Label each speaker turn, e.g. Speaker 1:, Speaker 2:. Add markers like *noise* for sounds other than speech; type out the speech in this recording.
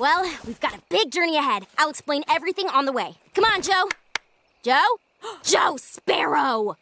Speaker 1: Well, we've got a big journey ahead. I'll explain everything on the way. Come on, Joe. Joe? *gasps* Joe Sparrow!